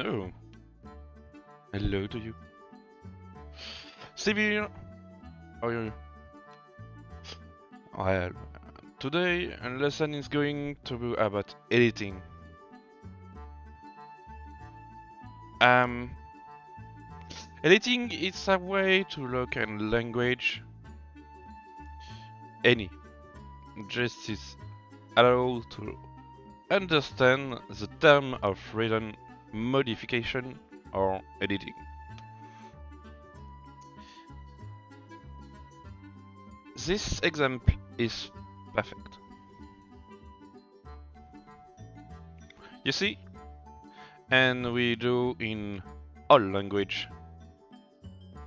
Oh. Hello to you. Stevie! How are you? Well, today a lesson is going to be about editing. Um, editing is a way to look at language. Any. Just is allow to understand the term of written modification or editing. This example is perfect. You see? And we do in all language.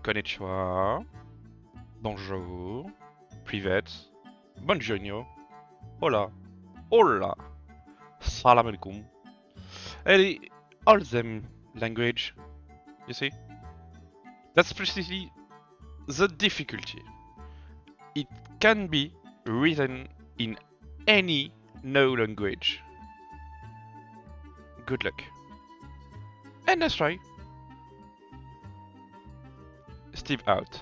Konnichiwa, bonjour, privet, buongiorno, hola, hola, salam alaikum. And all them language, you see? That's precisely the difficulty. It can be written in any no language. Good luck. And let's try. Steve out.